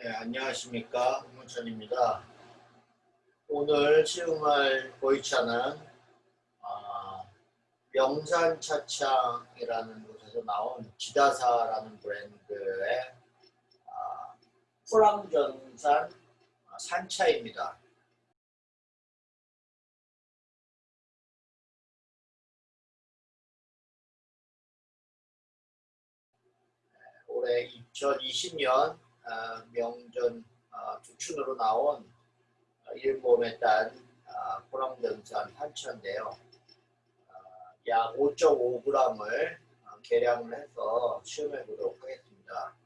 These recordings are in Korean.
네, 안녕하십니까. 문천입니다. 오늘 시음을 보이차는 어, 명산차창이라는 곳에서 나온 지다사라는 브랜드의 어, 포랑전산 산차입니다. 올해 2020년 어, 명전 주춘으로 나온 일본에 딴 포랑전산 한차인데요. 약 5.5g을 어, 계량을 해서 시험해 보도록 하겠습니다.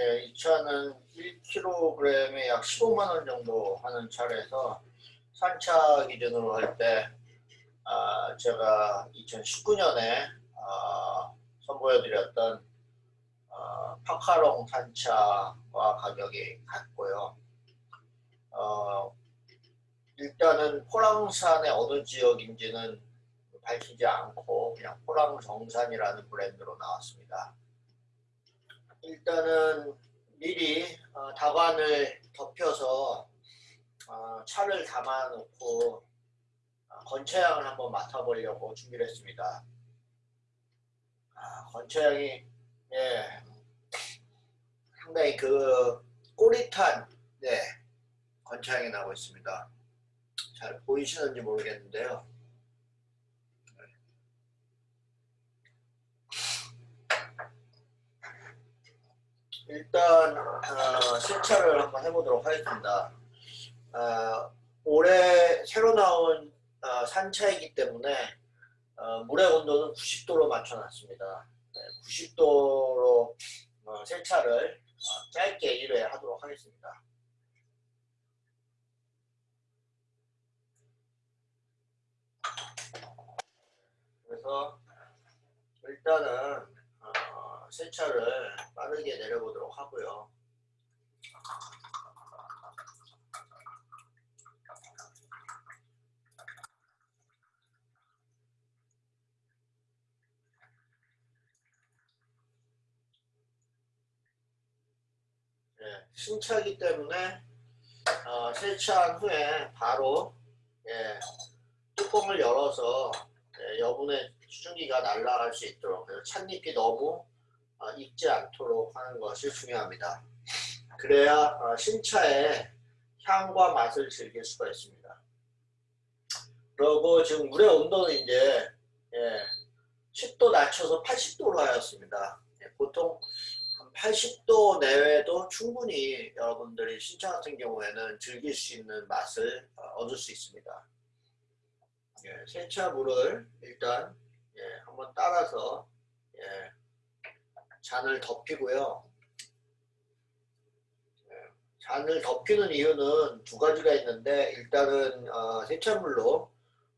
예, 이 차는 1kg에 약 15만 원 정도 하는 차라서 산차 기준으로 할때 아, 제가 2019년에 아, 선보여드렸던 아, 파카롱 산차와 가격이 같고요. 어, 일단은 포랑산의 어느 지역인지는 밝히지 않고 그냥 포랑정산이라는 브랜드로 나왔습니다. 일단은 미리 어, 다관을 덮여서 어, 차를 담아 놓고 어, 건차향을 한번 맡아보려고 준비를 했습니다. 아, 건차향이 예, 상당히 그 꼬릿한 네, 건차향이 나고 있습니다. 잘 보이시는지 모르겠는데요. 일단 어, 세차를 한번 해보도록 하겠습니다. 어, 올해 새로 나온 어, 산차이기 때문에 어, 물의 온도는 90도로 맞춰놨습니다. 네, 90도로 어, 세차를 어, 짧게 1회 하도록 하겠습니다. 그래서 일단은 어, 세차를 빠르게 내려보도록 하고요. 예, 신차기 때문에 어, 세차한 후에 바로 예, 뚜껑을 열어서 예, 여분의 수증기가 날아갈 수 있도록 찻잎이 너무 어, 익지 않도록 하는 것이 중요합니다. 그래야 어, 신차의 향과 맛을 즐길 수가 있습니다. 그리고 지금 물의 온도는 이제 예, 10도 낮춰서 80도로 하였습니다. 예, 보통 80도 내외도 충분히 여러분들이 신차 같은 경우에는 즐길 수 있는 맛을 어, 얻을 수 있습니다. 예, 세차 물을 일단 예, 한번 따라서 예, 잔을 덮이고요. 예, 잔을 덮이는 이유는 두 가지가 있는데 일단은 어, 세차물로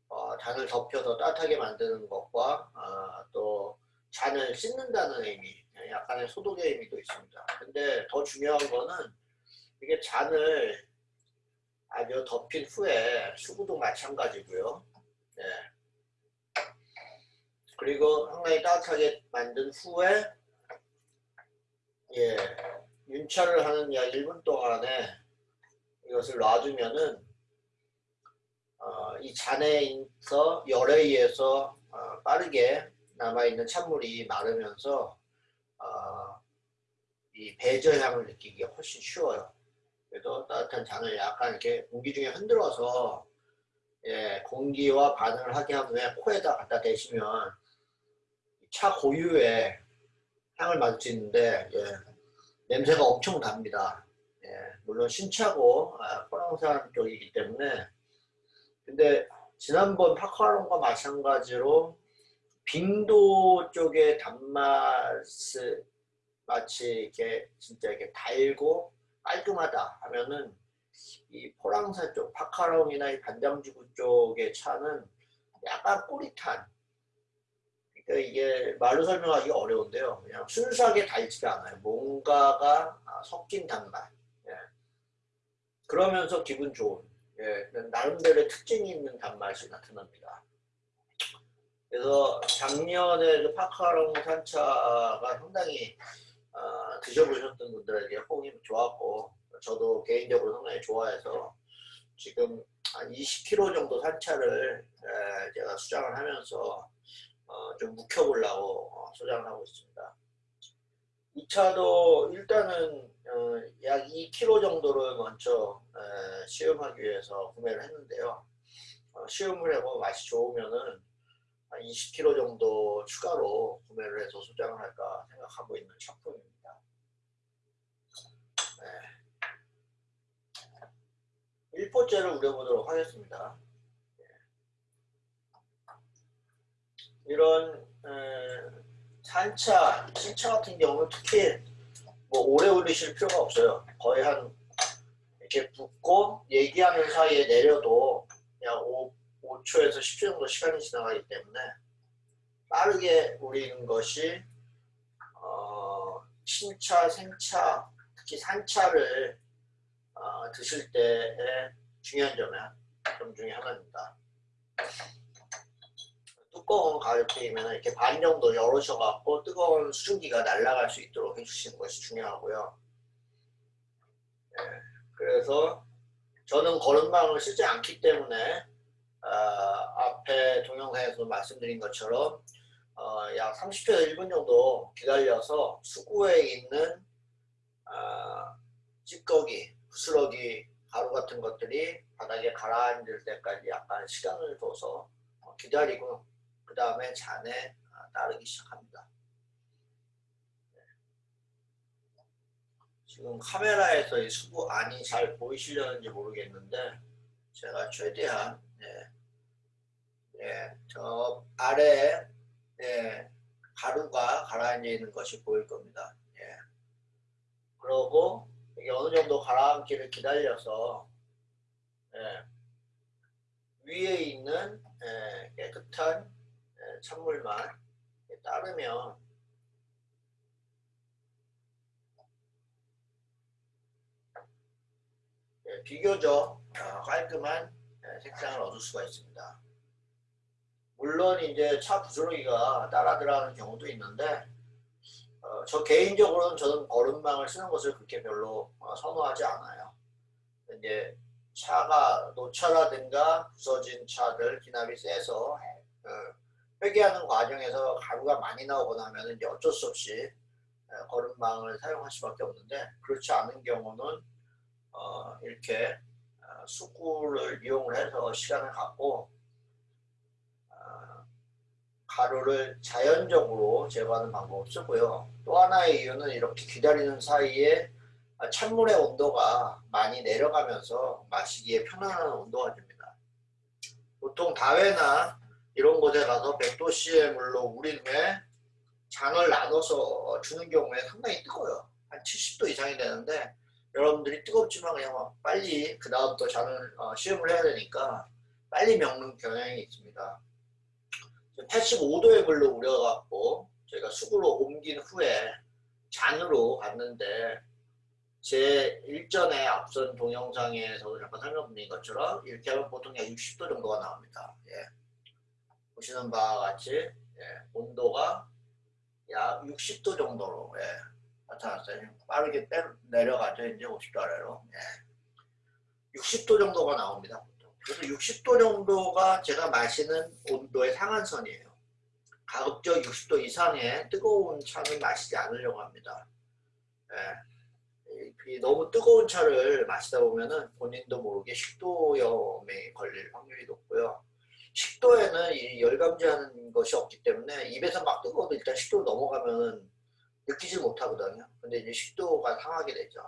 어, 잔을 덮여서 따뜻하게 만드는 것과 어, 또 잔을 씻는다는 의미 약간의 소독의 의미도 있습니다. 근데 더 중요한 거는 이게 잔을 아주 덮인 후에 수구도 마찬가지고요. 네. 그리고 상당히 따뜻하게 만든 후에 예, 윤차를 약 1분 동안에 이것을 놔두면은 어, 이 잔에서 열에 의해서 어, 빠르게 남아있는 찬물이 마르면서 어, 이 배저향을 느끼기가 훨씬 쉬워요. 그래도 따뜻한 잔을 약간 이렇게 공기 중에 흔들어서 예, 공기와 반응을 하게 한 후에 코에다 갖다 대시면 차 고유의 향을 있는데 예, 냄새가 엄청 납니다. 예, 물론 신차고 아, 포랑산 쪽이기 때문에 근데 지난번 파카론과 마찬가지로 빙도 쪽의 단맛을 마치 이렇게 진짜 이렇게 달고 깔끔하다 하면은 이 포랑산 쪽 파카롱이나 이 반장지구 쪽의 차는 약간 꼬릿한 이게 말로 설명하기 어려운데요 그냥 순수하게 달지가 않아요 뭔가가 아, 섞인 단맛. 예. 그러면서 기분 좋은 예, 나름대로의 특징이 있는 단맛이 나타납니다. 그래서 작년에 그 파카롱 산차가 상당히 어, 드셔보셨던 분들에게 호응이 좋았고 저도 개인적으로 상당히 좋아해서 지금 한 20kg 정도 산차를 에, 제가 수장을 하면서 어, 좀 묵혀보려고 어, 소장을 하고 있습니다. 이 차도 일단은 어, 약 2kg 정도를 먼저 에, 시음하기 위해서 구매를 했는데요. 어, 시음을 하고 맛이 좋으면은 한 20kg 정도 추가로 구매를 해서 소장을 할까 생각하고 있는 작품입니다. 네. 1포째를 우려보도록 하겠습니다. 이런 에, 산차, 신차 같은 경우는 특히 뭐 오래 올리실 필요가 없어요. 거의 한 이렇게 붓고 얘기하는 사이에 내려도 그냥 5, 5초에서 10초 정도 시간이 지나가기 때문에 빠르게 우리는 것이 어, 신차, 생차, 특히 산차를 어, 드실 때의 중요한 점이 점 중에 하나입니다. 뚜껑을 가볍게이면 이렇게 반 정도 열으셔갖고 뜨거운 수증기가 날아갈 수 있도록 해주시는 것이 중요하고요. 네, 그래서 저는 거름망을 쓰지 않기 때문에 어, 앞에 동영상에서 말씀드린 것처럼 어, 약 30초에서 1분 정도 기다려서 수구에 있는 어, 찌꺼기, 부스러기, 가루 같은 것들이 바닥에 가라앉을 때까지 약간 시간을 둬서 어, 기다리고 그 다음에 잔에 아, 따르기 시작합니다. 네. 지금 카메라에서 이 수구 안이 잘 보이시려는지 모르겠는데 제가 최대한 네, 네, 저 아래에 네, 가루가 가라앉아 있는 것이 보일 겁니다. 예. 그러고 이게 어느 정도 가라앉기를 기다려서 예, 위에 있는 예, 깨끗한 예, 찬물만 따르면 예, 비교적 어, 깔끔한 예, 색상을 얻을 수가 있습니다. 물론 이제 차 부스러기가 따라 들어가는 경우도 있는데 어, 저 개인적으로는 저는 거름망을 쓰는 것을 그렇게 별로 어, 선호하지 않아요. 이제 차가 노차라든가 부서진 차들 기납이 세서 어, 회계하는 과정에서 가루가 많이 나오거나 하면 이제 어쩔 수 없이 어, 거름망을 사용할 수밖에 없는데 그렇지 않은 경우는 어, 이렇게 어, 수구를 이용을 해서 시간을 갖고 어, 가루를 자연적으로 제거하는 방법을 쓰고요. 또 하나의 이유는 이렇게 기다리는 사이에 찬물의 온도가 많이 내려가면서 마시기에 편안한 온도가 됩니다. 보통 다회나 이런 곳에 가서 100도씨의 물로 우린 후에 잔을 나눠서 주는 경우에 상당히 뜨거워요. 한 70도 이상이 되는데 여러분들이 뜨겁지만 그냥 빨리 그 다음 또 잔을 어, 시음을 해야 되니까 빨리 먹는 경향이 있습니다. 85도의 물로 우려갖고 저희가 수구로 옮긴 후에 잔으로 갔는데 제 일전에 앞선 동영상에서 잠깐 설명드린 것처럼 이렇게 하면 보통 약 60도 정도가 나옵니다. 예. 보시는 바와 같이 예. 온도가 약 60도 정도로 예. 나타났어요. 빠르게 내려가죠. 이제 50도 아래로. 예. 60도 정도가 나옵니다. 그래서 60도 정도가 제가 마시는 온도의 상한선이에요. 가급적 60도 이상의 뜨거운 차는 마시지 않으려고 합니다. 예. 너무 뜨거운 차를 마시다 보면은 본인도 모르게 식도염에 걸릴 확률이 높고요. 식도에는 이 열감지하는 것이 없기 때문에 입에서 막 뜨거워도 일단 식도 넘어가면 느끼지 못하거든요. 근데 이제 식도가 상하게 되죠.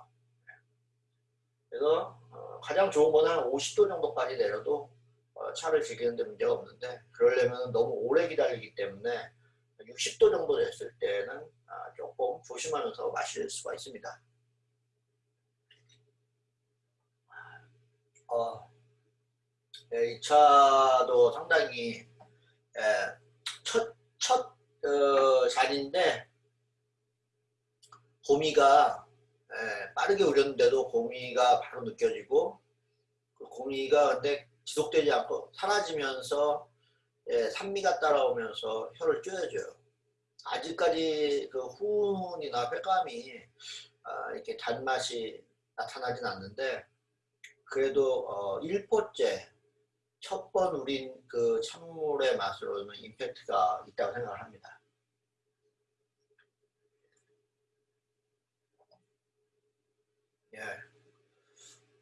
그래서 어, 가장 좋은 거는 한 50도 정도까지 내려도 어, 차를 즐기는데 문제가 없는데 그러려면 너무 오래 기다리기 때문에 60도 정도 됐을 때는 아, 조금 조심하면서 마실 수가 있습니다. 어, 네, 이 차도 상당히 예, 첫, 첫 어, 잔인데 봄이가 예, 빠르게 우렸는데도 공의가 바로 느껴지고 그 공의가 근데 지속되지 않고 사라지면서 예, 산미가 따라오면서 혀를 쪼여줘요. 아직까지 그 후운이나 횟감이 아, 이렇게 단맛이 나타나진 않는데 그래도 어, 1포째 첫 번 우린 그 찬물의 맛으로는 임팩트가 있다고 생각을 합니다. 예.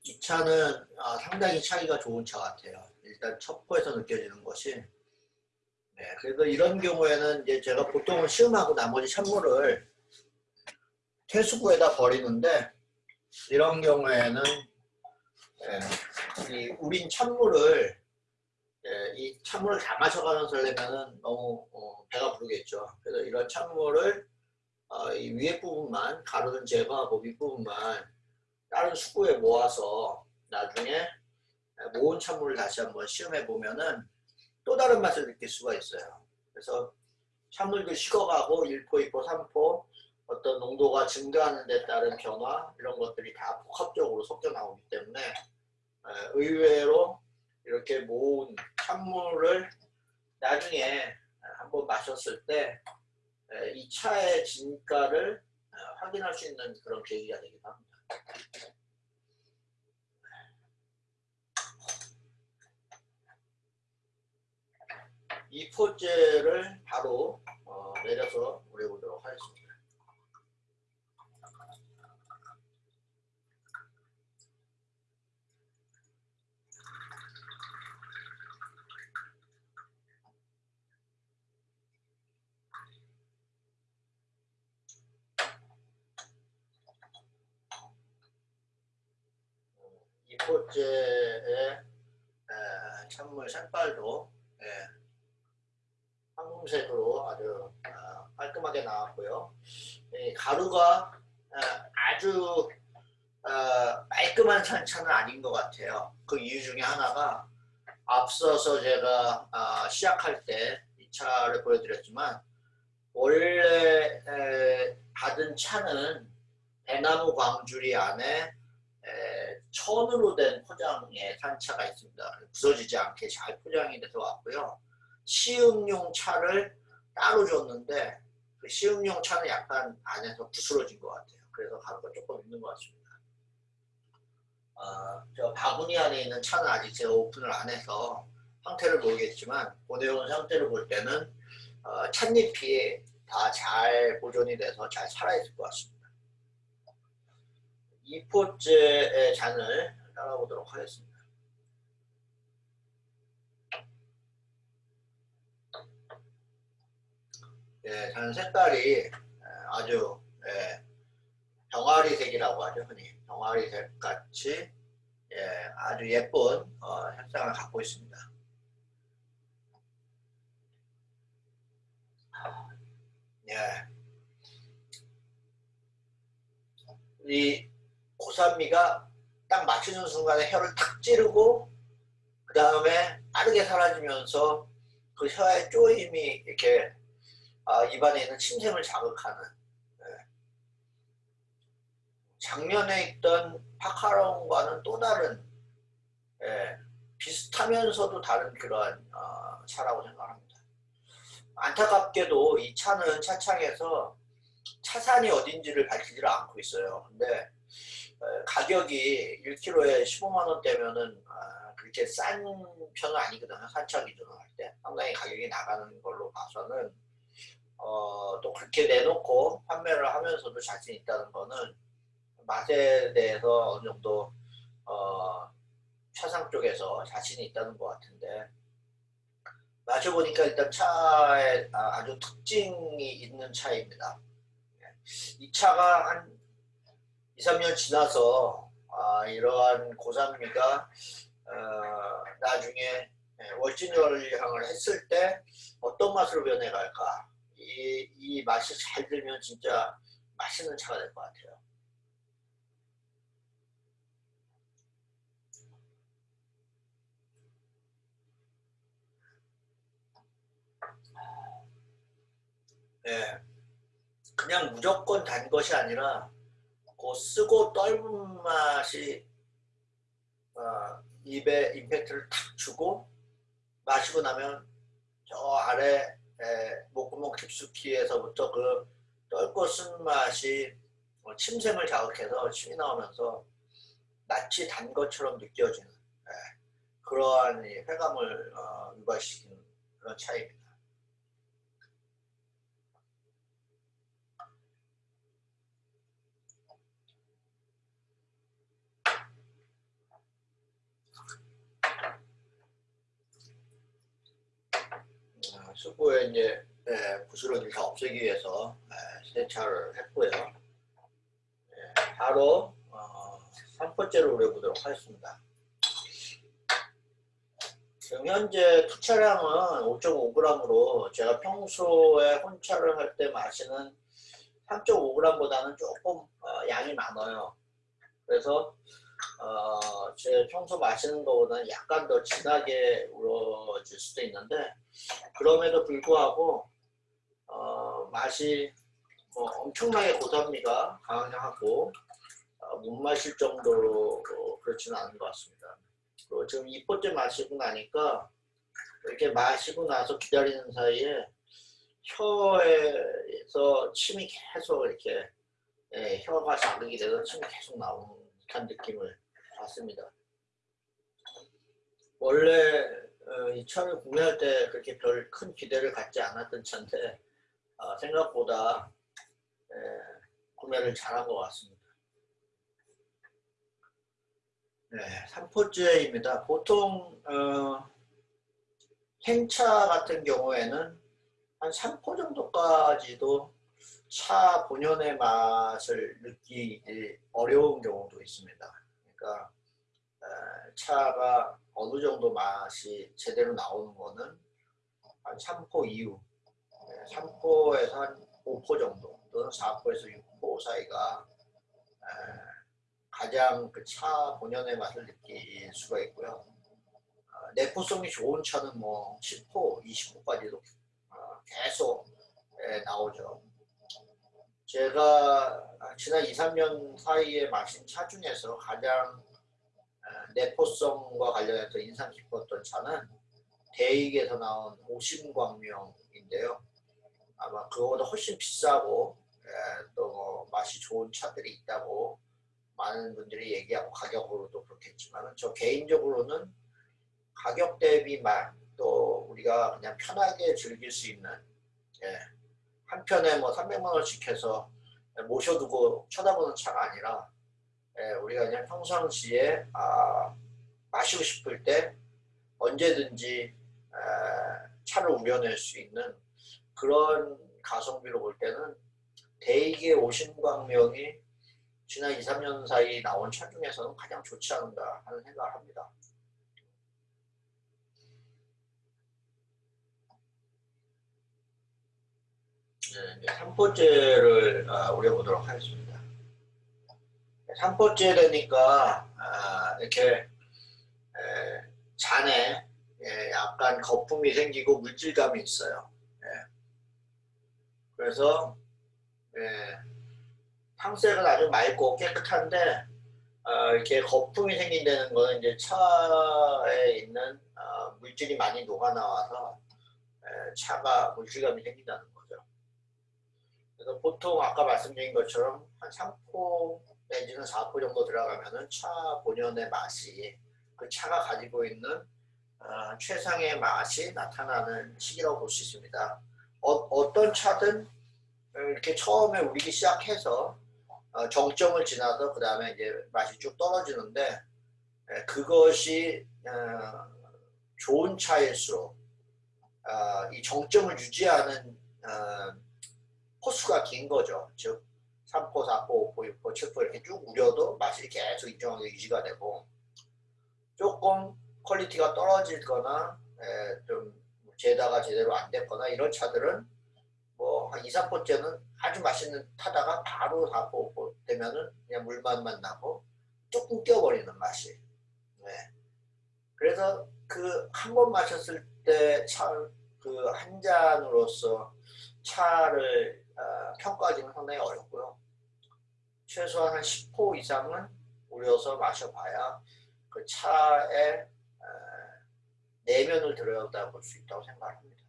이 차는 아, 상당히 차이가 좋은 차 같아요. 일단 첫 포에서 느껴지는 것이 네, 그래서 이런 경우에는 이제 제가 보통은 시음하고 나머지 찬물을 퇴수구에다 버리는데 이런 경우에는 예, 이 우린 찬물을 예, 이 찬물을 다 마셔가면서 하려면은 너무 어, 배가 부르겠죠. 그래서 이런 찬물을 어, 이 위에 부분만 가루는 제거하고 윗부분만 다른 수구에 모아서 나중에 모은 찬물을 다시 한번 시음해 보면은 또 다른 맛을 느낄 수가 있어요. 그래서 찬물도 식어가고 1포, 2포, 3포 어떤 농도가 증가하는 데 따른 변화 이런 것들이 다 복합적으로 섞여 나오기 때문에 의외로 이렇게 모은 찬물을 나중에 한번 마셨을 때 이 차의 진가를 확인할 수 있는 그런 계기가 되기도 합니다. 이 포제를 바로 어, 내려서 우려보도록 하겠습니다. 이 포제의 찬물 색깔도 예, 황금색으로 아주 어, 깔끔하게 나왔고요. 가루가 어, 아주 어, 깔끔한 산차는 아닌 것 같아요. 그 이유 중에 하나가 앞서서 제가 시작할 때 이 차를 보여드렸지만 원래 받은 차는 대나무 광주리 안에 천으로 된 포장의 산차가 있습니다. 부서지지 않게 잘 포장이 돼서 왔고요. 시음용 차를 따로 줬는데 그 시음용 차는 약간 안에서 부스러진 것 같아요. 그래서 가루가 조금 있는 것 같습니다. 어, 저 바구니 안에 있는 차는 아직 제가 오픈을 안 해서 상태를 모르겠지만 보내온 상태를 볼 때는 어, 찻잎이 다 잘 보존이 돼서 잘 살아있을 것 같습니다. 2포째의 잔을 따라보도록 하겠습니다. 예, 잔 색깔이 아주 예, 병아리색이라고 하죠 흔히 병아리색 같이 예, 아주 예쁜 어, 색상을 갖고 있습니다. 예. 이 고산미가 딱 맞추는 순간에 혀를 탁 찌르고 그 다음에 빠르게 사라지면서 그 혀의 쪼임이 이렇게 아, 입안에 있는 침샘을 자극하는 네. 작년에 있던 파카롱과는 또 다른 예, 비슷하면서도 다른 그러한 어, 차라고 생각합니다. 안타깝게도 이 차는 차창에서 차산이 어딘지를 밝히지를 않고 있어요. 근데 어, 가격이 1kg에 15만원대면은 아, 그렇게 싼 편은 아니거든요. 산차 기준으로 할 때. 상당히 가격이 나가는 걸로 봐서는 어, 또 그렇게 내놓고 판매를 하면서도 자신 있다는 거는 맛에 대해서 어느 정도 어, 차상 쪽에서 자신이 있다는 것 같은데 마셔보니까 일단 차에 아, 아주 특징이 있는 차입니다. 이 차가 한 2, 3년 지나서 아, 이러한 고산미가 어, 나중에 월진열향을 했을 때 어떤 맛으로 변해갈까 이, 이 맛이 잘 들면 진짜 맛있는 차가 될 것 같아요. 네, 그냥 무조건 단 것이 아니라 그 쓰고 떫은 맛이 어, 입에 임팩트를 탁 주고 마시고 나면 저 아래 에, 목구멍 깊숙이에서부터 그 떫고 쓴 맛이 어, 침샘을 자극해서 침이 나오면서 낯이 단 것처럼 느껴지는 에, 그러한 회감을 어, 유발시키는 그런 차이입니다. 수구에 이제 예, 부스러기를 다 없애기 위해서 예, 세차를 했고요. 예, 바로 어, 3번째로 우려보도록 하겠습니다. 지금 현재 투차량은 5.5g으로 제가 평소에 혼차를 할 때 마시는 3.5g보다는 조금 어, 양이 많아요. 그래서 어, 제 평소 마시는 것보다는 약간 더 진하게 우러질 수도 있는데 그럼에도 불구하고 어, 맛이 뭐 엄청나게 고산미가 강하고 어, 못 마실 정도로 어, 그렇지는 않은 것 같습니다. 그리고 지금 이 번째 마시고 나니까 이렇게 마시고 나서 기다리는 사이에 혀에서 침이 계속 이렇게 예, 혀가 자극이 돼서 침이 계속 나오는 듯한 느낌을 받습니다. 원래 어, 이 차를 구매할 때 그렇게 별 큰 기대를 갖지 않았던 차인데 어, 생각보다 에, 구매를 잘한 것 같습니다. 네, 3포째입니다. 보통 어, 생차 같은 경우에는 한 3포 정도까지도 차 본연의 맛을 느끼기 어려운 경우도 있습니다. 그러니까 차가 어느 정도 맛이 제대로 나오는 거는 한 3포 이후 3포에서 한 5포 정도 또는 4포에서 6포 사이가 가장 그 차 본연의 맛을 느낄 수가 있고요. 어, 내포성이 좋은 차는 뭐 10포, 20포까지도 어, 계속 나오죠. 제가 지난 2, 3년 사이에 마신 차 중에서 가장 내포성과 관련해서 인상 깊었던 차는 대익에서 나온 오심광명인데요. 아마 그거보다 훨씬 비싸고 또 맛이 좋은 차들이 있다고 많은 분들이 얘기하고 가격으로도 그렇겠지만 저 개인적으로는 가격 대비 맛또 우리가 그냥 편하게 즐길 수 있는 예, 한 편에 뭐 300만 원씩 해서 모셔두고 쳐다보는 차가 아니라 예, 우리가 그냥 평상시에 아, 마시고 싶을 때 언제든지 에, 차를 우려낼 수 있는 그런 가성비로 볼 때는 대익의 오신광명이 지난 2, 3년 사이 나온 차 중에서는 가장 좋지 않은가 하는 생각을 합니다. 네, 3포째를 아, 우려보도록 하겠습니다. 3포째 되니까 아, 이렇게 에, 잔에 예, 약간 거품이 생기고 물질감이 있어요. 예. 그래서 예, 탕색은 아주 맑고 깨끗한데 어, 이렇게 거품이 생긴다는 거는 이제 차에 있는 어, 물질이 많이 녹아 나와서 차가 물질감이 생긴다는. 그래서 보통 아까 말씀드린 것처럼 한 3포 내지는 4포 정도 들어가면은 차 본연의 맛이 그 차가 가지고 있는 어, 최상의 맛이 나타나는 시기라고 볼 수 있습니다. 어, 떤 차든 이렇게 처음에 우리기 시작해서 어, 정점을 지나서 그 다음에 이제 맛이 쭉 떨어지는데 에, 그것이 어, 좋은 차일수록 어, 이 정점을 유지하는 어, 호수가 긴 거죠. 즉 3포, 4포, 5포, 6포, 7포 이렇게 쭉 우려도 맛이 계속 일정하게 유지가 되고 조금 quality가 떨어지거나 에, 좀 제다가 제대로 안 됐거나 이런 차들은 뭐한 2, 3포째는 아주 맛있다가 바로 4포, 5포 되면은 그냥 물맛만 나고 조금 껴버리는 맛이 네. 그래서 그 한 번 마셨을 때 차 그 한 잔으로서 차를 어, 평가하기는 상당히 어렵고요. 최소한 한 10호 이상은 우려서 마셔봐야 그 차의 내면을 들여다 볼 수 있다고 생각합니다.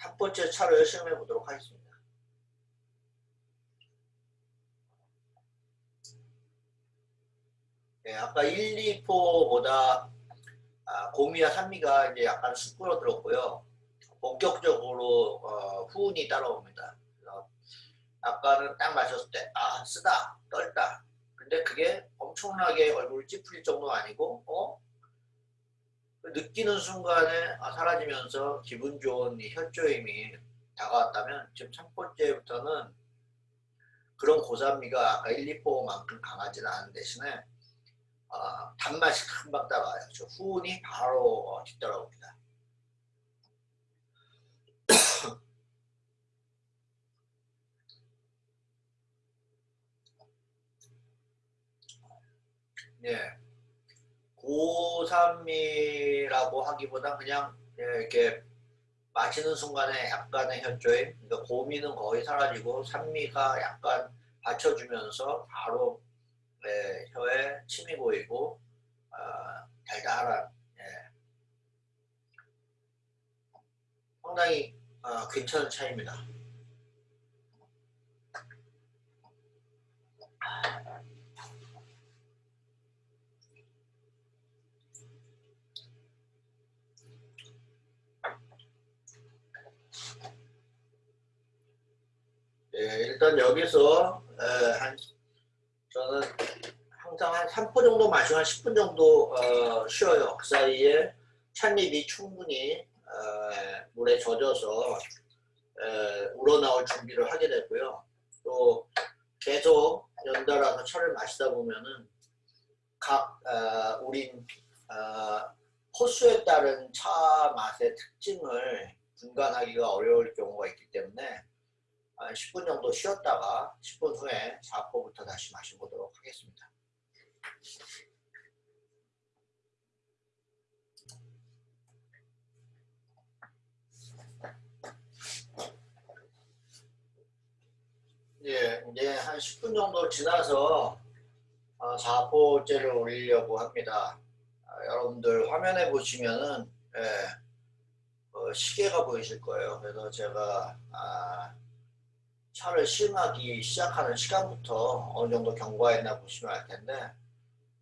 첫 번째 차를 시험해 보도록 하겠습니다. 네, 아까 1, 2포보다 아, 고미와 산미가 이제 약간 수그러들었고요. 본격적으로 어, 후운이 따라옵니다. 아까는 딱 마셨을 때 아 쓰다 떨다 근데 그게 엄청나게 얼굴 찌푸릴 정도가 아니고 어 느끼는 순간에 아, 사라지면서 기분 좋은 이 혈조임이 다가왔다면 지금 첫 번째부터는 그런 고산미가 아까 1, 2포만큼 강하지는 않은 대신에 어, 단맛이 금방 따라와요. 저 후운이 바로 어, 뒤따라옵니다. 예. 고산미라고 하기보다 그냥 예, 이렇게 마시는 순간에 약간의 혈조임, 그러니까 고미는 거의 사라지고 산미가 약간 받쳐주면서 바로 예, 혀에 침이 보이고 어, 달달한 예. 상당히 어, 괜찮은 차입니다. 예, 일단 여기서 에, 한 저는 항상 한 3포 정도 마시고 한 10분 정도 어, 쉬어요. 그 사이에 찻잎이 충분히 에, 물에 젖어서 에, 우러나올 준비를 하게 되고요. 또 계속 연달아서 차를 마시다 보면은 각 어, 우린 어, 호수에 따른 차 맛의 특징을 분간하기가 어려울 경우가 있기 때문에 10분 정도 쉬었다가 10분 후에 4포부터 다시 마셔보도록 하겠습니다. 예, 이제 한 10분 정도 지나서 4포째를 어, 올리려고 합니다. 아, 여러분들 화면에 보시면은 예, 어, 시계가 보이실 거예요. 그래서 제가 아, 차를 시음하기 시작하는 시간부터 어느 정도 경과했나 보시면 알 텐데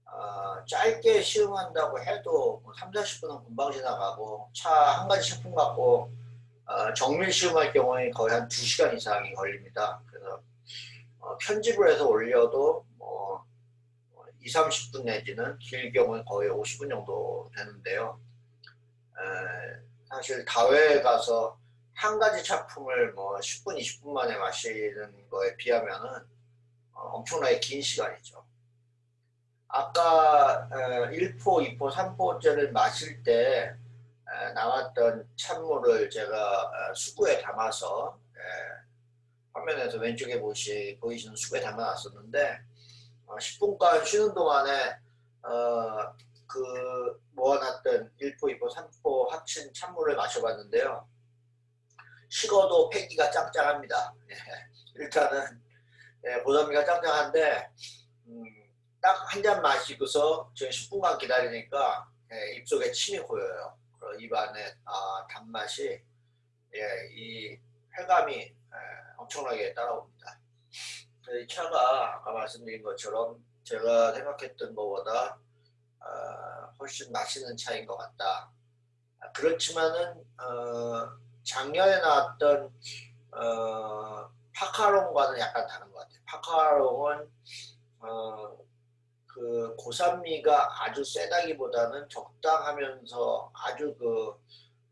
어, 짧게 시음한다고 해도 3, 뭐 40분은 금방 지나가고 차 한 가지 식품 갖고 어, 정밀 시음할 경우에 거의 한 2시간 이상이 걸립니다. 그래서 어, 편집을 해서 올려도 뭐 2, 30분 내지는 길 경우는 거의 50분 정도 되는데요. 에, 사실 다회에 가서 한 가지 작품을 뭐 10분, 20분 만에 마시는 거에 비하면은 어, 엄청나게 긴 시간이죠. 아까 1포, 2포, 3포째를 마실 때 나왔던 찬물을 제가 어, 수구에 담아서 화면에서 왼쪽에 보시, 보이시는 수구에 담아놨었는데 10분간 어, 쉬는 동안에 그 모아놨던 1포, 2포, 3포 합친 찬물을 마셔봤는데요. 식어도 폐기가 짱짱합니다. 예, 일단은 예, 보담미가 짱짱한데 음, 딱한 잔 마시고서 저 10분간 기다리니까 예, 입속에 침이 고여요. 입안에 아, 단맛이 예, 이 쾌감이 예, 엄청나게 따라옵니다. 이 차가 아까 말씀드린 것처럼 제가 생각했던 것보다 어, 훨씬 맛있는 차인 것 같다. 그렇지만은 어, 작년에 나왔던 어, 파카롱과는 약간 다른 것 같아요. 파카롱은 어, 그 고산미가 아주 세다기보다는 적당하면서 아주 그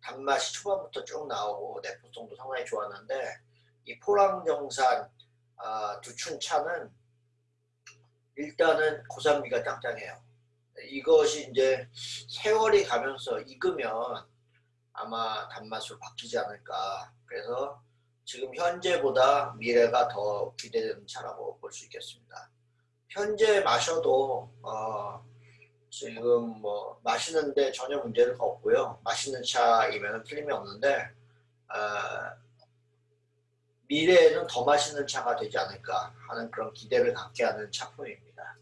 단맛이 초반부터 쭉 나오고 내포성도 상당히 좋았는데 이 포랑정산 아, 두춘차는 일단은 고산미가 짱짱해요. 이것이 이제 세월이 가면서 익으면 아마 단맛으로 바뀌지 않을까 그래서 지금 현재보다 미래가 더 기대되는 차라고 볼 수 있겠습니다 현재 마셔도 어 지금 뭐 마시는데 전혀 문제가 없고요 맛있는 차이면 틀림이 없는데 어 미래에는 더 맛있는 차가 되지 않을까 하는 그런 기대를 갖게 하는 차품입니다.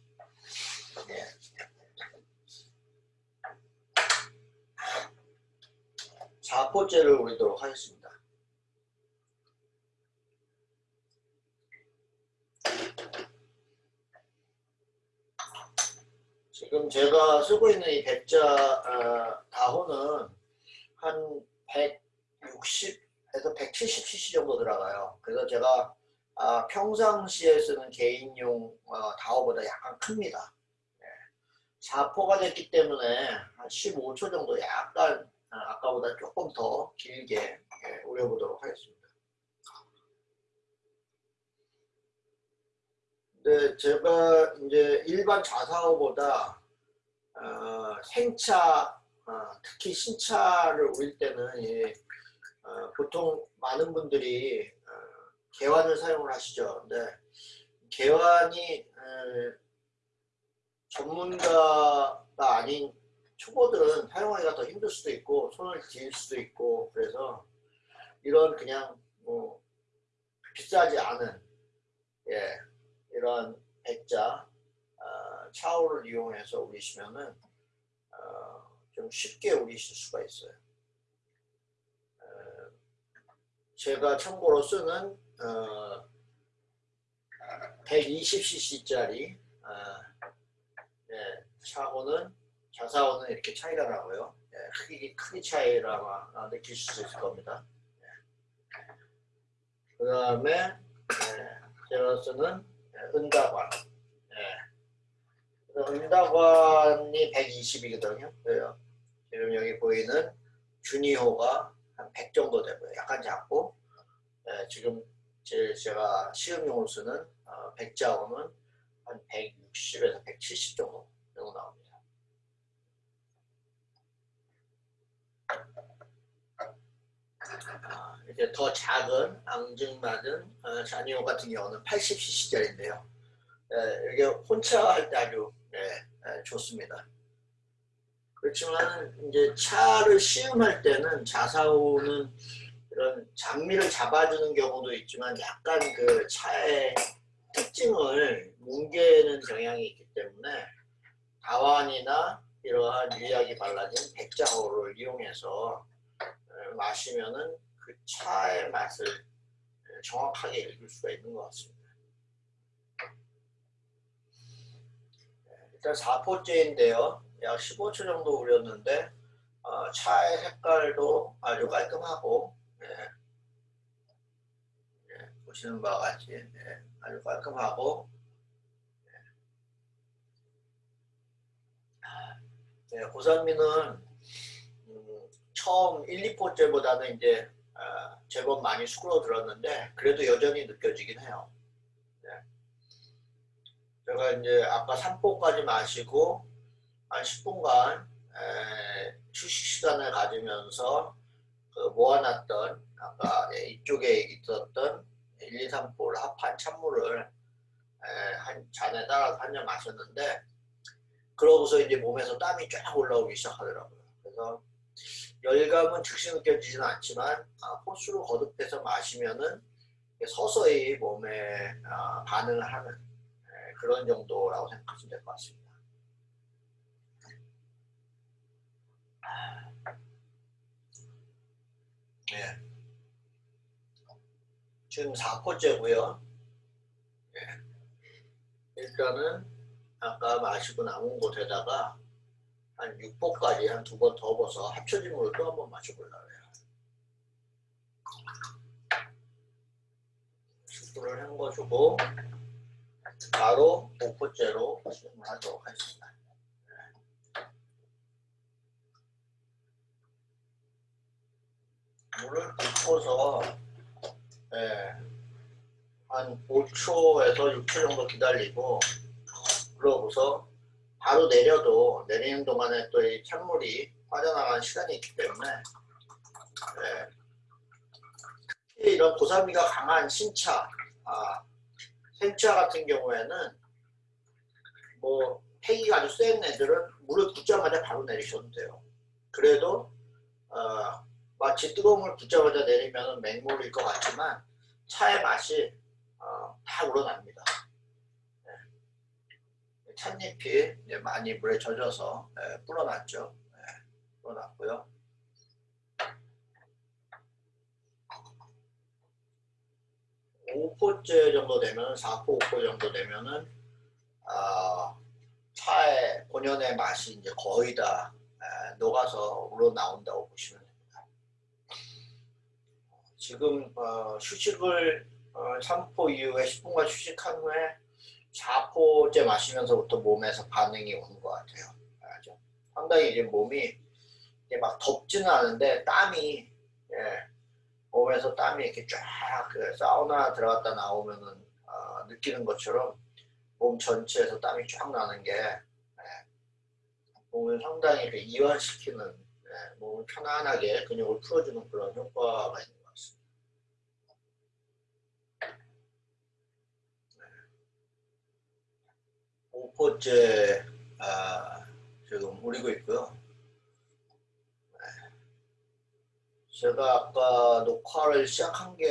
네. 자포째를 우리도록 하겠습니다. 지금 제가 쓰고 있는 이 백자 어, 다호는 한 160에서 170cc 정도 들어가요. 그래서 제가 아, 평상시에 쓰는 개인용 어, 다호보다 약간 큽니다. 네. 4포가 됐기 때문에 한 15초 정도 약간 아, 아까보다 조금 더 길게 예, 우려보도록 하겠습니다. 근데 제가 이제 일반 자사호보다 어, 생차, 어, 특히 신차를 우릴 때는 예, 어, 보통 많은 분들이 어, 개환을 사용을 하시죠. 근데 개환이 어, 전문가가 아닌 초보들은 사용하기가 더 힘들 수도 있고 손을 질 수도 있고 그래서 이런 그냥 뭐 비싸지 않은 예, 이런 백자 어, 차오를 이용해서 우리시면은 어, 좀 쉽게 우리실 수가 있어요. 어, 제가 참고로 쓰는 120cc짜리 예, 차고는 자사오는 이렇게 차이가 나고요. 예, 크기, 크기 차이를 아마 느낄 수 있을 겁니다. 예. 그 다음에 예, 제가 쓰는 은다관 예. 은다관이 120이거든요. 그래요. 지금 여기 보이는 주니호가 한 100 정도 되고요. 약간 작고 예, 지금 제, 제가 시음용으로 쓰는 어, 백자호는 한 160에서 170 정도 정도 나옵니다. 아, 이제 더 작은 앙증맞은 어, 자니오 같은 경우는 80cc짜리인데요. 예, 이게 혼자 할때 아주 예, 예, 좋습니다. 그렇지만 이제 차를 시음할 때는 자사오는 이런 장미를 잡아주는 경우도 있지만 약간 그 차의 특징을 뭉개는 경향이 있기 때문에 다완이나 이러한 유약이 발라진 백자호를 이용해서 마시면은 그 차의 맛을 정확하게 읽을 수가 있는 것 같습니다. 일단 4포째인데요. 약 15초 정도 우렸는데 어, 차의 색깔도 아주 깔끔하고 예. 예, 보시는 바와 같이 예, 아주 깔끔하고 예, 고산미는 처음 1, 2포째보다는 이제 어, 제법 많이 수그러들었는데 그래도 여전히 느껴지긴 해요. 네. 제가 이제 아까 3포까지 마시고 한 10분간 에, 휴식 시간을 가지면서 그 모아놨던 아까 이쪽에 있었던 1, 2, 3포를 합한 찬물을 에, 한 잔에 따라서 한 잔 마셨는데 그러고서 이제 몸에서 땀이 쫙 올라오기 시작하더라고요. 그래서 열감은 즉시 느껴지지는 않지만 아, 호수로 거듭해서 마시면은 서서히 몸에 아, 반응을 하는 예, 그런 정도라고 생각하시면 될 것 같습니다. 네. 지금 4포째고요. 네. 일단은 아까 마시고 남은 곳에다가 한 6포까지 한 두 번더 합쳐진 물을 또한 번 마셔보려고 해요. 숙주를 헹궈주고 바로 5포째로 시음을 하도록 하겠습니다. 물을 붓고서 네, 한 5초에서 6초 정도 기다리고 그러고서 바로 내려도 내리는 동안에 또 이 찬물이 빠져나가는 시간이 있기 때문에 네. 이런 고산미가 강한 신차, 아, 생차 같은 경우에는 뭐 폐기가 아주 센 애들은 물을 붓자마자 바로 내리셔도 돼요. 그래도 어, 마치 뜨거운 물 붓자마자 내리면 맹물일 것 같지만 차의 맛이 어, 다 우러납니다. 네. 찻잎이 많이 물에 젖어서 네, 불어났죠. 네, 불어났고요. 오포째 정도 되면 4포 5포 정도 되면은 아, 차의 본연의 맛이 이제 거의 다 에, 녹아서 우러나온다고 보시면 됩니다. 지금 어, 휴식을 어, 3포 이후에 10분간 휴식한 후에 4포째 마시면서부터 몸에서 반응이 오는 것 같아요. 알죠? 상당히 이제 몸이 이제 막 덥지는 않은데 땀이 예, 몸에서 땀이 이렇게 쫙 그 사우나 들어갔다 나오면은 어, 느끼는 것처럼 몸 전체에서 땀이 쫙 나는 게 예, 몸을 상당히 그 이완시키는 예, 몸을 편안하게 근육을 풀어주는 그런 효과가 있는 것 같습니다. 네. 5포째 아, 지금 우리고 있고요. 제가 아까 녹화를 시작한 게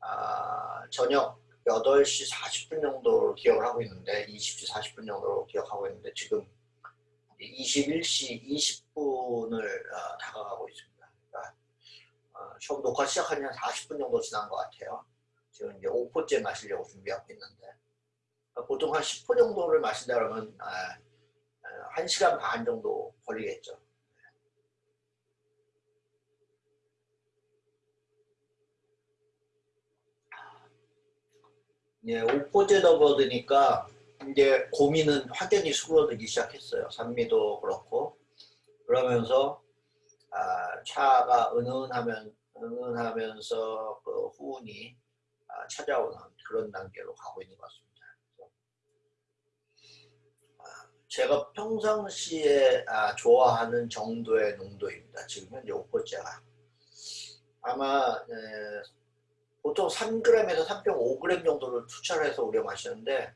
아, 저녁 8시 40분 정도로 기억을 하고 있는데 20시 40분 정도로 기억하고 있는데 지금 21시 20분을 어, 다가가고 있습니다. 그러니까 어, 처음 녹화 시작한 지 한 40분 정도 지난 것 같아요. 지금 이제 5포째 마시려고 준비하고 있는데 어, 보통 한 10호 정도를 마신다 그러면 아, 1시간 아, 반 정도 걸리겠죠. 예, 오포제 더버드니까 이제 고민은 확연히 수그러들기 시작했어요. 산미도 그렇고 그러면서 아, 차가 은은하면 은은하면서 그 후운이 아, 찾아오는 그런 단계로 가고 있는 것 같습니다. 아, 제가 평상시에 아, 좋아하는 정도의 농도입니다. 지금 현재 오포제가 아마 에, 보통 3g에서 3.5g 정도를 투자를 해서 우려 마시는데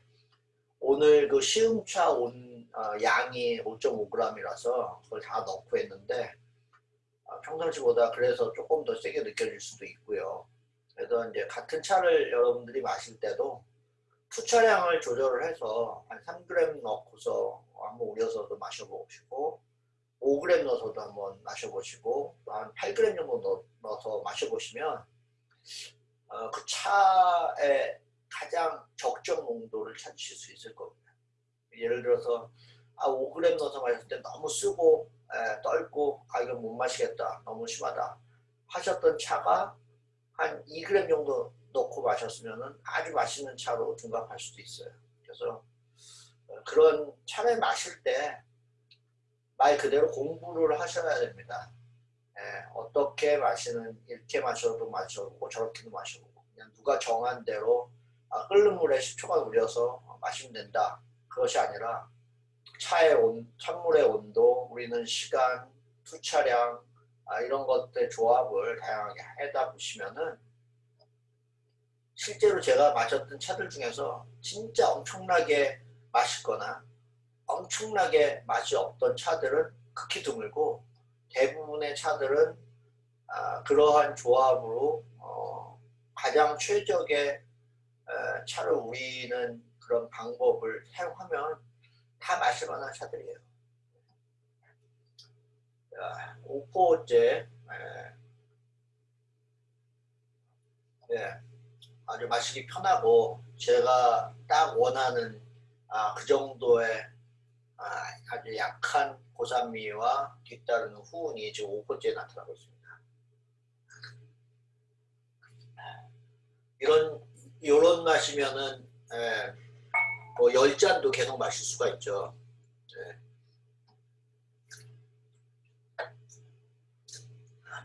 오늘 그 시음차 온 어, 양이 5.5g이라서 그걸 다 넣고 했는데 어, 평상시보다 그래서 조금 더 세게 느껴질 수도 있고요. 그래서 이제 같은 차를 여러분들이 마실 때도 투차량을 조절을 해서 한 3g 넣고서 한번 우려서도 마셔보시고 5g 넣어서도 한번 마셔보시고 또한 8g 정도 넣어서 마셔보시면 어, 그 차의 가장 적정 농도를 찾으실 수 있을 겁니다. 예를 들어서 아 5g 넣어서 마셨을 때 너무 쓰고 에, 떨고 아 이건 못 마시겠다 너무 심하다 하셨던 차가 한 2g 정도 넣고 마셨으면 아주 맛있는 차로 둔갑할 수도 있어요. 그래서 어, 그런 차를 마실 때 말 그대로 공부를 하셔야 됩니다. 예, 어떻게 마시는 이렇게 마셔도 마셔보고 저렇게도 마셔보고 그냥 누가 정한 대로 아, 끓는 물에 10초간 우려서 마시면 된다 그것이 아니라 차의 온, 찬물의 온도 우리는 시간 투차량 아, 이런 것들 조합을 다양하게 해다 보시면은 실제로 제가 마셨던 차들 중에서 진짜 엄청나게 맛있거나 엄청나게 맛이 없던 차들은 극히 드물고 대부분의 차들은 아, 그러한 조합으로 어, 가장 최적의 어, 차를 우리는 그런 방법을 사용하면 다 마실 만한 차들이에요. 5포째? 네, 아주 마시기 편하고 제가 딱 원하는 아, 그 정도의 아, 아주 약한 고산미와 뒤따르는 후운이 지금 5번째에 나타나고 있습니다. 이런 이런 맛이면은 예, 뭐 10잔도 계속 마실 수가 있죠. 예.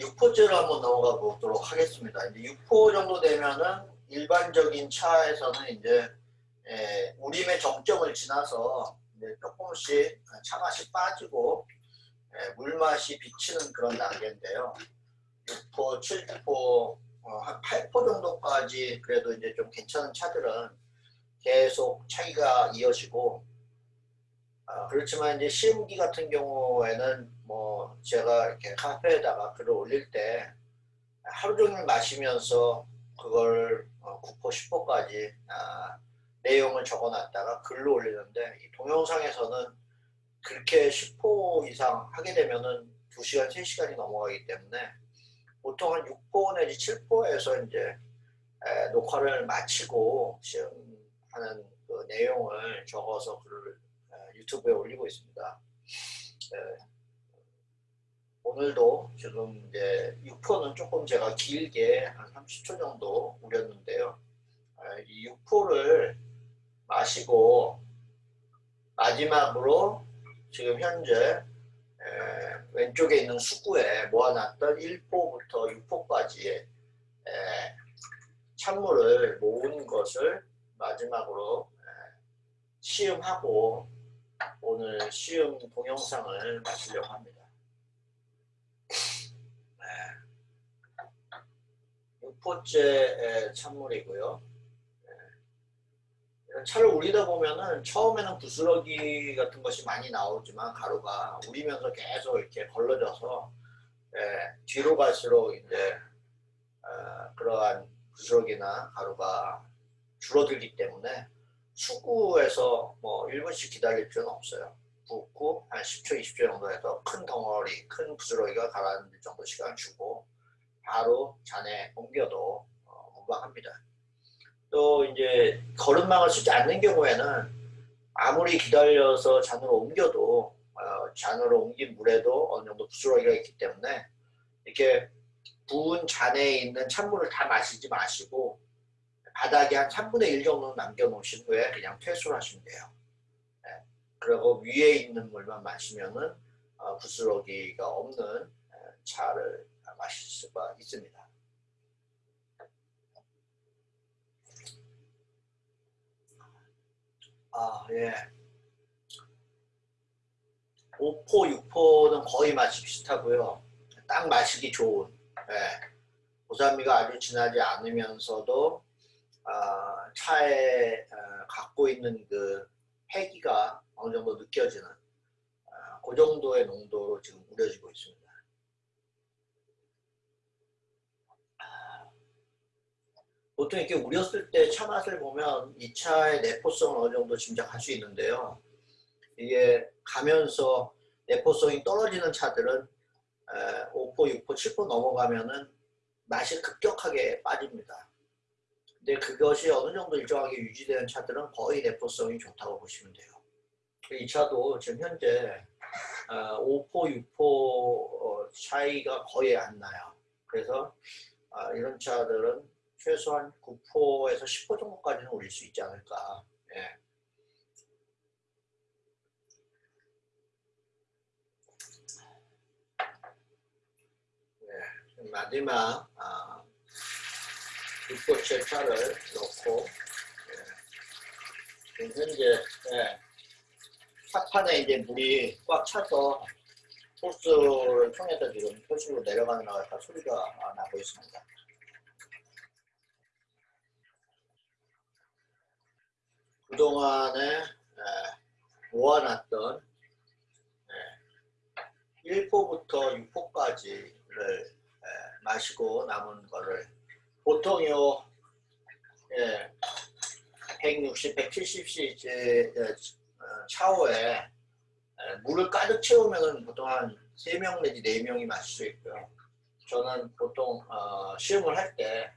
6포째로 한번 넘어가 보도록 하겠습니다. 이제 6포 정도 되면은 일반적인 차에서는 이제 예, 우림의 정점을 지나서 조금씩 차맛이 빠지고 예, 물맛이 비치는 그런 단계인데요. 6포, 7포, 어, 한 8포 정도까지 그래도 이제 좀 괜찮은 차들은 계속 차이가 이어지고 아, 그렇지만 이제 시음기 같은 경우에는 뭐 제가 이렇게 카페에다가 글을 올릴 때 하루 종일 마시면서 그걸 어, 9포 10포까지 아, 내용을 적어놨다가 글로 올리는데 이 동영상에서는 그렇게 10포 이상 하게 되면은 2시간 3시간이 넘어가기 때문에 보통 한 6포 내지 7포에서 이제 에, 녹화를 마치고 시험하는 그 내용을 적어서 글을 에, 유튜브에 올리고 있습니다. 에, 오늘도 지금 이제 6포는 조금 제가 길게 한 30초 정도 우렸는데요. 이 6포를 마시고 마지막으로 지금 현재 왼쪽에 있는 수구에 모아놨던 1포부터 6포까지의 찬물을 모은 것을 마지막으로 시음하고 오늘 시음 동영상을 마치려고 합니다. 6포째 찬물이고요. 차를 우리다 보면은 처음에는 부스러기 같은 것이 많이 나오지만 가루가 우리면서 계속 이렇게 걸러져서 예, 뒤로 갈수록 이제 어, 그러한 부스러기나 가루가 줄어들기 때문에 수구에서 뭐 1분씩 기다릴 필요는 없어요. 붓고 한 10초, 20초 정도 해서 큰 덩어리, 큰 부스러기가 가라앉을 정도 시간 주고 바로 잔에 옮겨도 어, 무방합니다. 또 이제 거름망을 쓰지 않는 경우에는 아무리 기다려서 잔으로 옮겨도 어, 잔으로 옮긴 물에도 어느 정도 부스러기가 있기 때문에 이렇게 부은 잔에 있는 찬물을 다 마시지 마시고 바닥에 한 3분의 1 정도 남겨 놓으신 후에 그냥 퇴수를 하시면 돼요. 네. 그리고 위에 있는 물만 마시면은 어, 부스러기가 없는 차를 마실 수가 있습니다. 아, 예. 5포, 6포는 거의 맛이 비슷하고요. 딱 마시기 좋은. 예. 고산미가 아주 진하지 않으면서도 어, 차에 어, 갖고 있는 그 패기가 어느 정도 느껴지는 어, 그 정도의 농도로 지금 우려지고 있습니다. 보통 이렇게 우렸을 때 차 맛을 보면 이 차의 내포성을 어느 정도 짐작할 수 있는데요. 이게 가면서 내포성이 떨어지는 차들은 5포, 6포, 7포 넘어가면은 맛이 급격하게 빠집니다. 근데 그것이 어느 정도 일정하게 유지되는 차들은 거의 내포성이 좋다고 보시면 돼요. 이 차도 지금 현재 5포, 6포 어, 차이가 거의 안 나요. 그래서 아, 이런 차들은 최소한 9%에서 10% 정도까지는 올릴 수 있지 않을까. 예. 예. 마지막 아, 6포째 차를 넣고 예. 현재 예. 차판에 이제 물이 꽉 차서 호스를 통해서 지금 표식으로 내려가는 소리가 나고 있습니다. 그동안에 모아놨던 1포부터 6포까지를 마시고 남은 거를 보통 요 160, 170cc 샤워에 물을 가득 채우면 보통 한 3명 내지 4명이 마실 수 있고요. 저는 보통 어, 시음을 할때요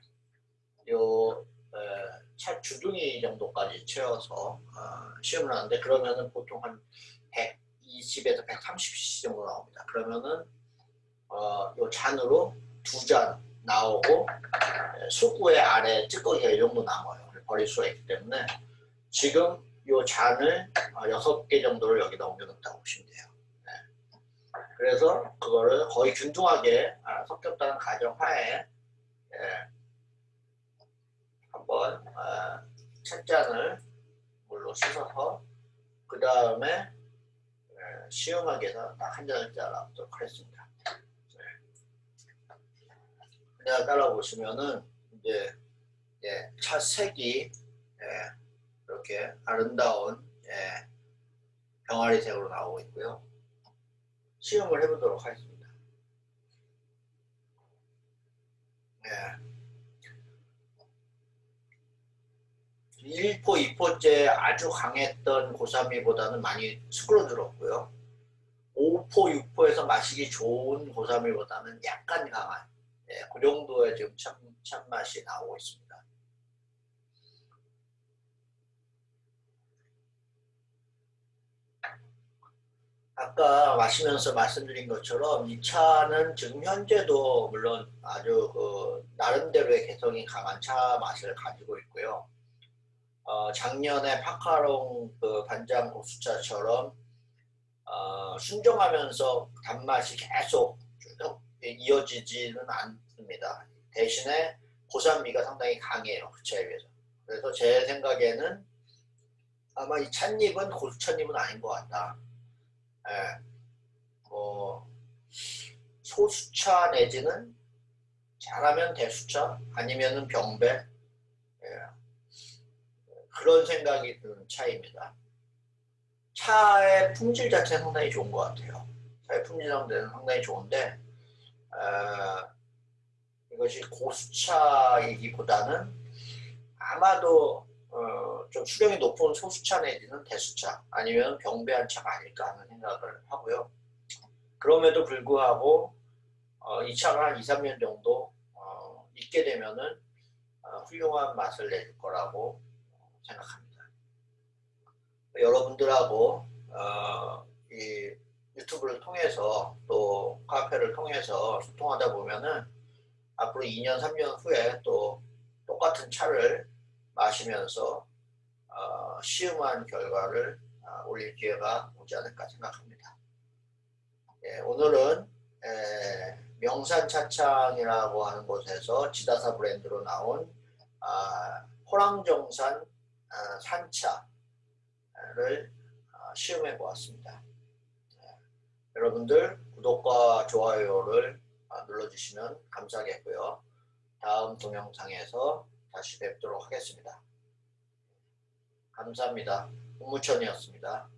차 주둥이 정도까지 채워서 어, 시험을 하는데 그러면은 보통 한 120에서 130cc 정도 나옵니다. 그러면은 어, 요 잔으로 두 잔 나오고 수구의 아래 찌꺼기가 이 정도 남아요. 버릴 수가 있기 때문에 지금 요 잔을 어, 여섯 개 정도를 여기다 옮겨놓다고 보시면 돼요. 네. 그래서 그거를 거의 균등하게 아, 섞였다는 가정하에 예, 한번 아, 찻잔을 물로 씻어서 그 다음에 시음하게 해서 딱한 잔을 따라보도록 하겠습니다. 내가 따라 보시면은 이제 예, 차 색이 예, 이렇게 아름다운 예, 병아리색으로 나오고 있고요. 시음을 해보도록 하겠습니다. 예. 1포, 2포째 아주 강했던 고사미보다는 많이 수그러들었고요. 5포, 6포에서 마시기 좋은 고사미보다는 약간 강한 예, 그 정도의 지금 참, 참맛이 나오고 있습니다. 아까 마시면서 말씀드린 것처럼 이 차는 지금 현재도 물론 아주 그 나름대로의 개성이 강한 차 맛을 가지고 있고요. 어, 작년에 파카롱 그 반장 고수차처럼 어, 순정하면서 단맛이 계속 쭉 이어지지는 않습니다. 대신에 고산미가 상당히 강해요. 그 차에 비해서. 그래서 제 생각에는 아마 이 찻잎은 고수찻잎은 아닌 것 같다. 예, 뭐 소수차 내지는 잘하면 대수차 아니면은 병배 예, 그런 생각이 드는 차입니다. 차의 품질 자체는 상당히 좋은 것 같아요. 차의 품질 상대는 상당히 좋은데 어, 이것이 고수차이기보다는 아마도 어, 좀 수령이 높은 소수차 내지는 대수차 아니면 병배한 차가 아닐까 하는 생각을 하고요. 그럼에도 불구하고 어, 이 차가 한 2, 3년 정도 어, 있게 되면은 어, 훌륭한 맛을 낼 거라고 생각합니다. 여러분들하고 어, 이 유튜브를 통해서 또 카페를 통해서 소통하다 보면은 앞으로 2년, 3년 후에 또 똑같은 차를 마시면서 어, 시음한 결과를 어, 올릴 기회가 오지 않을까 생각합니다. 예, 오늘은 에, 명산차창이라고 하는 곳에서 지다사 브랜드로 나온 아, 호랑정산 아, 산차를 아, 시음해 보았습니다. 예, 여러분들 구독과 좋아요를 아, 눌러주시면 감사하겠고요. 다음 동영상에서 다시 뵙도록 하겠습니다. 감사합니다. 국무천이었습니다.